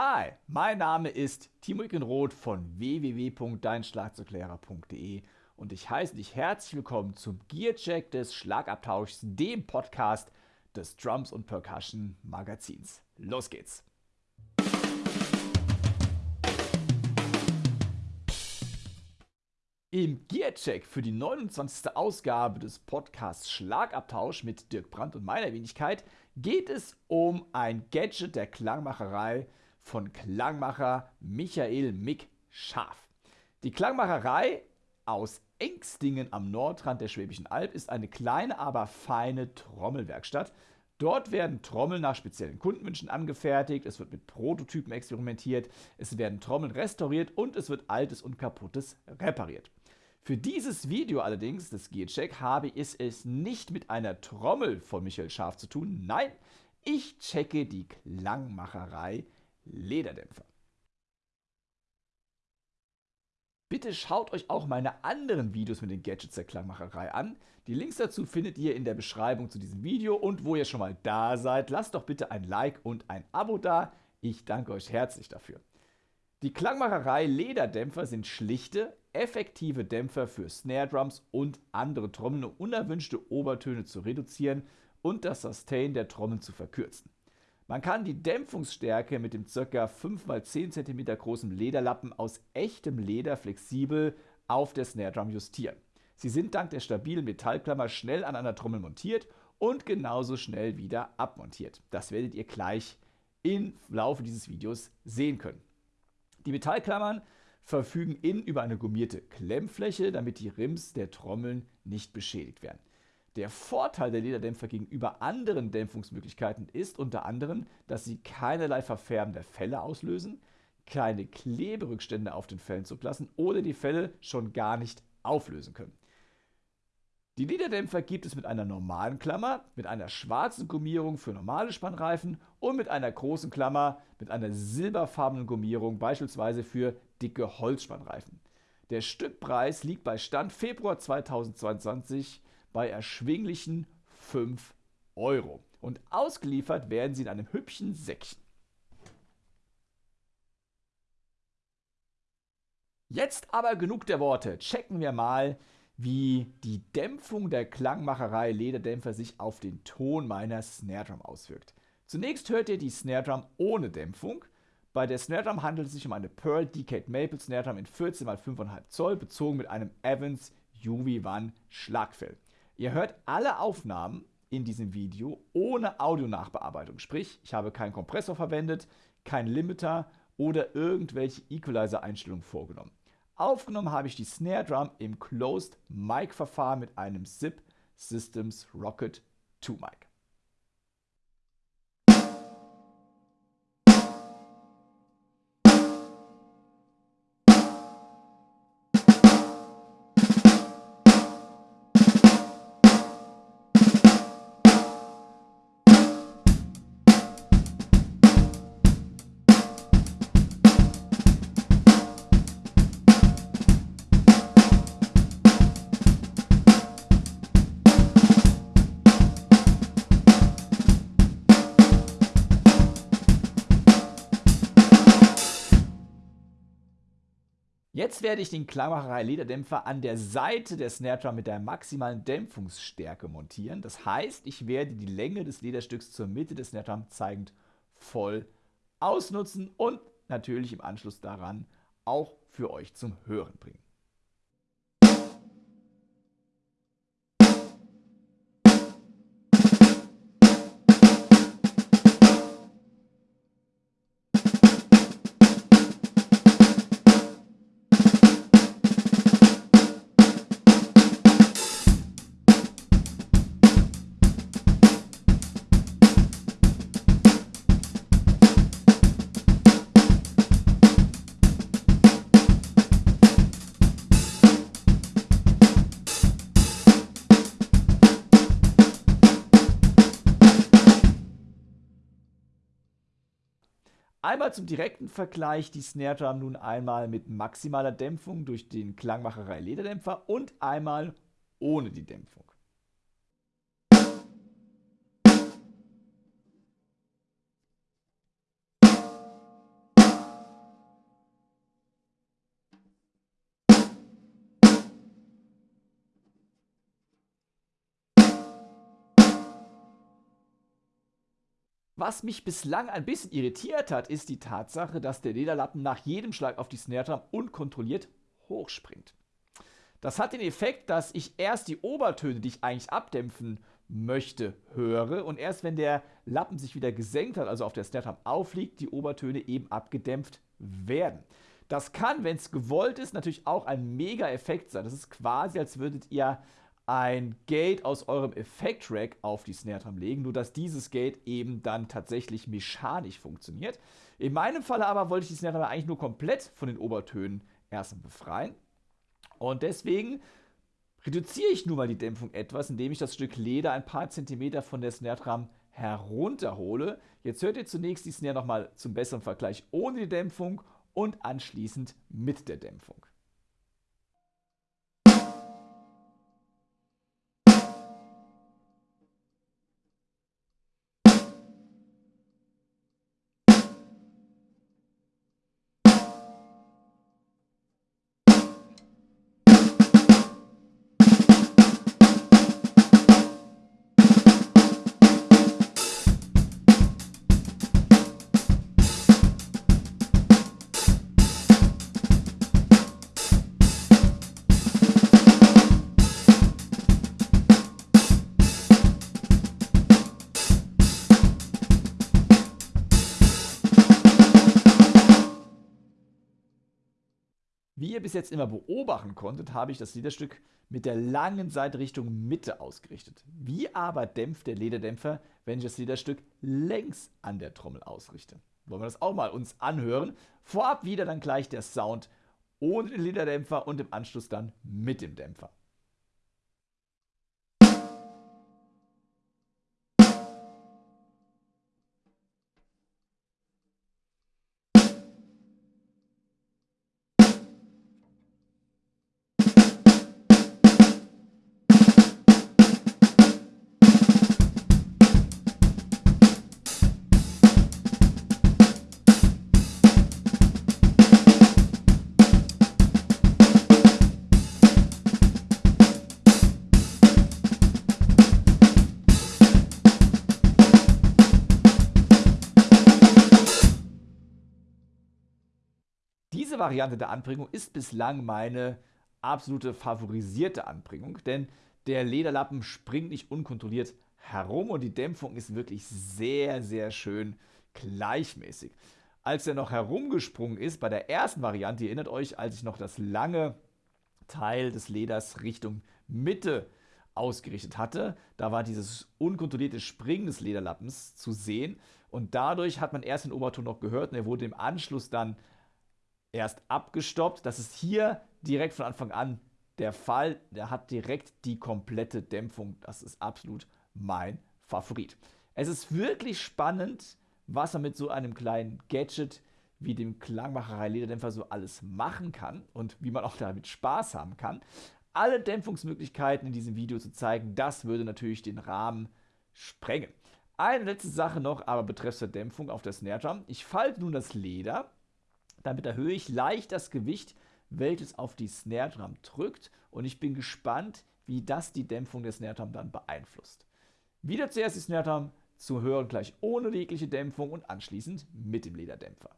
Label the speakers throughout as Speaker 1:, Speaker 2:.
Speaker 1: Hi, mein Name ist Timo Ickenroth von www.deinschlagzeuglehrer.de und ich heiße dich herzlich willkommen zum Gearcheck des Schlagabtauschs, dem Podcast des Drums und Percussion Magazins. Los geht's! Im Gearcheck für die 29. Ausgabe des Podcasts Schlagabtausch mit Dirk Brandt und meiner Wenigkeit geht es um ein Gadget der Klangmacherei von Klangmacher Michael Mick Scharf. Die Klangmacherei aus Engstingen am Nordrand der Schwäbischen Alb ist eine kleine, aber feine Trommelwerkstatt. Dort werden Trommeln nach speziellen Kundenwünschen angefertigt, es wird mit Prototypen experimentiert, es werden Trommeln restauriert und es wird Altes und Kaputtes repariert. Für dieses Video allerdings, das G-Check, habe ich es nicht mit einer Trommel von Michael Scharf zu tun. Nein, ich checke die Klangmacherei Lederdämpfer. Bitte schaut euch auch meine anderen Videos mit den Gadgets der Klangmacherei an. Die Links dazu findet ihr in der Beschreibung zu diesem Video und wo ihr schon mal da seid, lasst doch bitte ein Like und ein Abo da. Ich danke euch herzlich dafür. Die Klangmacherei Lederdämpfer sind schlichte, effektive Dämpfer für Snare Drums und andere Trommeln, um unerwünschte Obertöne zu reduzieren und das Sustain der Trommeln zu verkürzen. Man kann die Dämpfungsstärke mit dem ca. 5x10 cm großen Lederlappen aus echtem Leder flexibel auf der Snare Drum justieren. Sie sind dank der stabilen Metallklammer schnell an einer Trommel montiert und genauso schnell wieder abmontiert. Das werdet ihr gleich im Laufe dieses Videos sehen können. Die Metallklammern verfügen innen über eine gummierte Klemmfläche, damit die Rims der Trommeln nicht beschädigt werden. Der Vorteil der Lederdämpfer gegenüber anderen Dämpfungsmöglichkeiten ist unter anderem, dass sie keinerlei Verfärben der Felle auslösen, keine Kleberückstände auf den Fellen zurücklassen oder die Felle schon gar nicht auflösen können. Die Lederdämpfer gibt es mit einer normalen Klammer, mit einer schwarzen Gummierung für normale Spannreifen und mit einer großen Klammer mit einer silberfarbenen Gummierung, beispielsweise für dicke Holzspannreifen. Der Stückpreis liegt bei Stand Februar 2022 bei erschwinglichen 5 Euro. Und ausgeliefert werden sie in einem hübschen Säckchen. Jetzt aber genug der Worte. Checken wir mal, wie die Dämpfung der Klangmacherei Lederdämpfer sich auf den Ton meiner Snare Drum auswirkt. Zunächst hört ihr die Snare Drum ohne Dämpfung. Bei der Snare Drum handelt es sich um eine Pearl Decade Maple Snare Drum in 14 x 5,5 Zoll, bezogen mit einem Evans UV1 Schlagfell. Ihr hört alle Aufnahmen in diesem Video ohne Audionachbearbeitung. Sprich, ich habe keinen Kompressor verwendet, keinen Limiter oder irgendwelche Equalizer-Einstellungen vorgenommen. Aufgenommen habe ich die Snare Drum im Closed Mic Verfahren mit einem SIP Systems Rocket 2 Mic. Jetzt werde ich den Klangmacherei Lederdämpfer an der Seite der Snare Drum mit der maximalen Dämpfungsstärke montieren. Das heißt, ich werde die Länge des Lederstücks zur Mitte des Snare Drum zeigend voll ausnutzen und natürlich im Anschluss daran auch für euch zum Hören bringen. Zum direkten Vergleich die Snare Drum nun einmal mit maximaler Dämpfung durch den Klangmacherei Lederdämpfer und einmal ohne die Dämpfung. Was mich bislang ein bisschen irritiert hat, ist die Tatsache, dass der Lederlappen nach jedem Schlag auf die Snare Drum unkontrolliert hochspringt. Das hat den Effekt, dass ich erst die Obertöne, die ich eigentlich abdämpfen möchte, höre und erst wenn der Lappen sich wieder gesenkt hat, also auf der Snare Drum aufliegt, die Obertöne eben abgedämpft werden. Das kann, wenn es gewollt ist, natürlich auch ein Mega-Effekt sein. Das ist quasi, als würdet ihr ein Gate aus eurem Effekt-Rack auf die Snare Drum legen, nur dass dieses Gate eben dann tatsächlich mechanisch funktioniert. In meinem Fall aber wollte ich die Snare Drum eigentlich nur komplett von den Obertönen erstmal befreien. Und deswegen reduziere ich nun mal die Dämpfung etwas, indem ich das Stück Leder ein paar Zentimeter von der Snare Drum herunterhole. Jetzt hört ihr zunächst die Snare nochmal zum besseren Vergleich ohne die Dämpfung und anschließend mit der Dämpfung. Wie ihr bis jetzt immer beobachten konntet, habe ich das Lederstück mit der langen Seite Richtung Mitte ausgerichtet. Wie aber dämpft der Lederdämpfer, wenn ich das Lederstück längs an der Trommel ausrichte? Wollen wir das auch mal uns anhören. Vorab wieder dann gleich der Sound ohne den Lederdämpfer und im Anschluss dann mit dem Dämpfer. Variante der Anbringung ist bislang meine absolute favorisierte Anbringung, denn der Lederlappen springt nicht unkontrolliert herum und die Dämpfung ist wirklich sehr, sehr schön gleichmäßig. Als er noch herumgesprungen ist bei der ersten Variante, ihr erinnert euch, als ich noch das lange Teil des Leders Richtung Mitte ausgerichtet hatte, da war dieses unkontrollierte Springen des Lederlappens zu sehen und dadurch hat man erst den Oberton noch gehört und er wurde im Anschluss dann erst abgestoppt. Das ist hier direkt von Anfang an der Fall. Der hat direkt die komplette Dämpfung. Das ist absolut mein Favorit. Es ist wirklich spannend, was man mit so einem kleinen Gadget wie dem Klangmacherei Lederdämpfer so alles machen kann und wie man auch damit Spaß haben kann. Alle Dämpfungsmöglichkeiten in diesem Video zu zeigen, das würde natürlich den Rahmen sprengen. Eine letzte Sache noch, aber betreffs der Dämpfung auf der Snare Drum. Ich falte nun das Leder damit erhöhe ich leicht das Gewicht, welches auf die Snare Drum drückt und ich bin gespannt, wie das die Dämpfung der Snare Drum dann beeinflusst. Wieder zuerst die Snare Drum zu hören gleich ohne jegliche Dämpfung und anschließend mit dem Lederdämpfer.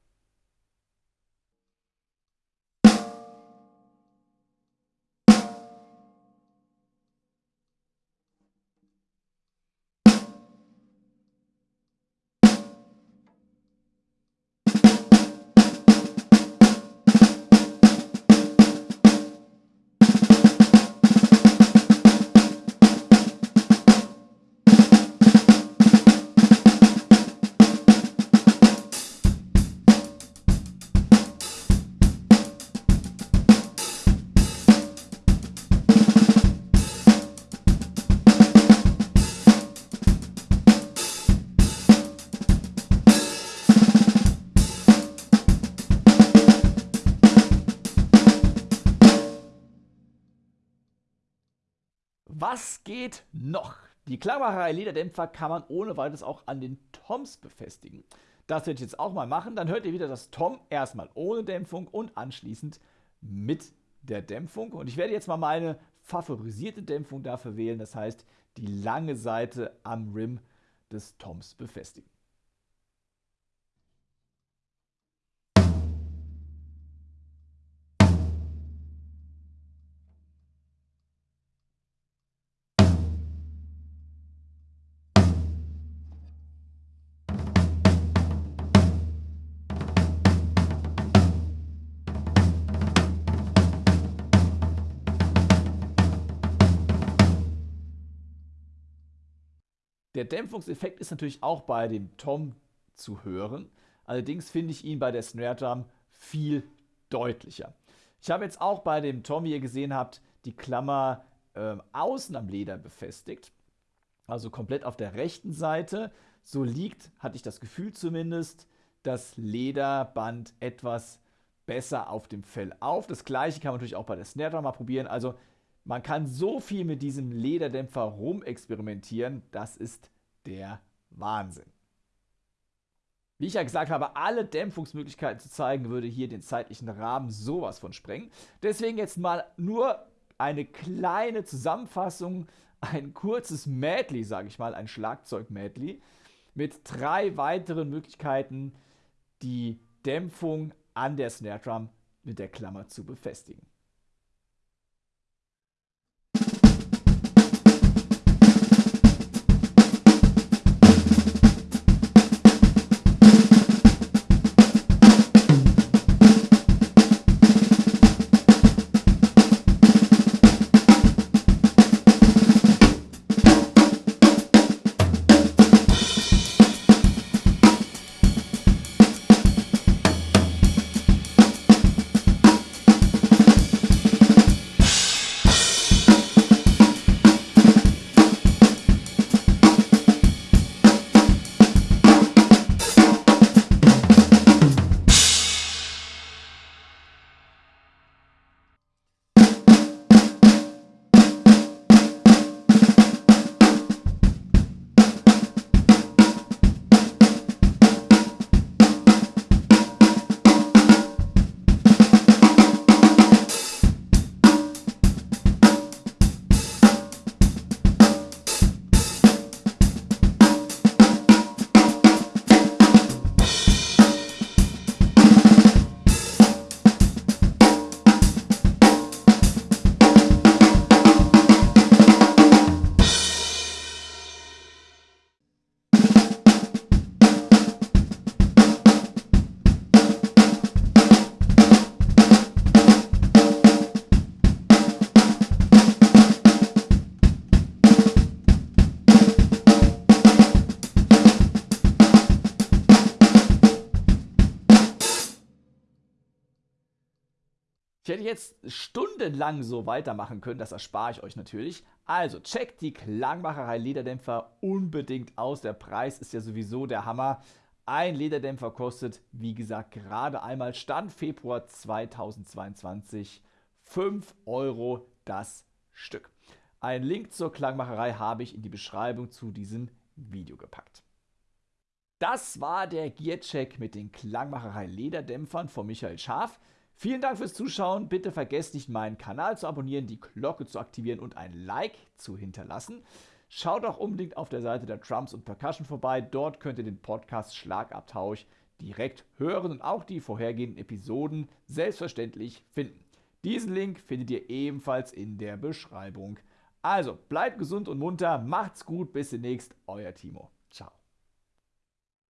Speaker 1: Was geht noch? Die Klangmacherei Lederdämpfer kann man ohne weiteres auch an den Toms befestigen. Das werde ich jetzt auch mal machen. Dann hört ihr wieder das Tom erstmal ohne Dämpfung und anschließend mit der Dämpfung. Und ich werde jetzt mal meine favorisierte Dämpfung dafür wählen. Das heißt, die lange Seite am Rim des Toms befestigen. Der Dämpfungseffekt ist natürlich auch bei dem Tom zu hören. Allerdings finde ich ihn bei der Snare Drum viel deutlicher. Ich habe jetzt auch bei dem Tom, wie ihr gesehen habt, die Klammer äh, außen am Leder befestigt. Also komplett auf der rechten Seite. So liegt, hatte ich das Gefühl zumindest, das Lederband etwas besser auf dem Fell auf. Das gleiche kann man natürlich auch bei der Snare Drum mal probieren. Also man kann so viel mit diesem Lederdämpfer rumexperimentieren. Das ist der Wahnsinn. Wie ich ja gesagt habe, alle Dämpfungsmöglichkeiten zu zeigen, würde hier den zeitlichen Rahmen sowas von sprengen. Deswegen jetzt mal nur eine kleine Zusammenfassung, ein kurzes Medley, sage ich mal, ein Schlagzeug-Medley mit drei weiteren Möglichkeiten, die Dämpfung an der Snare Drum mit der Klammer zu befestigen. Jetzt stundenlang so weitermachen können, das erspare ich euch natürlich. Also checkt die Klangmacherei Lederdämpfer unbedingt aus. Der Preis ist ja sowieso der Hammer. Ein Lederdämpfer kostet, wie gesagt, gerade einmal Stand Februar 2022 5 Euro das Stück. Einen Link zur Klangmacherei habe ich in die Beschreibung zu diesem Video gepackt. Das war der Gearcheck mit den Klangmacherei Lederdämpfern von Michael Schaf. Vielen Dank fürs Zuschauen. Bitte vergesst nicht, meinen Kanal zu abonnieren, die Glocke zu aktivieren und ein Like zu hinterlassen. Schaut auch unbedingt auf der Seite der Drums und Percussion vorbei. Dort könnt ihr den Podcast Schlagabtausch direkt hören und auch die vorhergehenden Episoden selbstverständlich finden. Diesen Link findet ihr ebenfalls in der Beschreibung. Also bleibt gesund und munter, macht's gut, bis demnächst, euer Timo.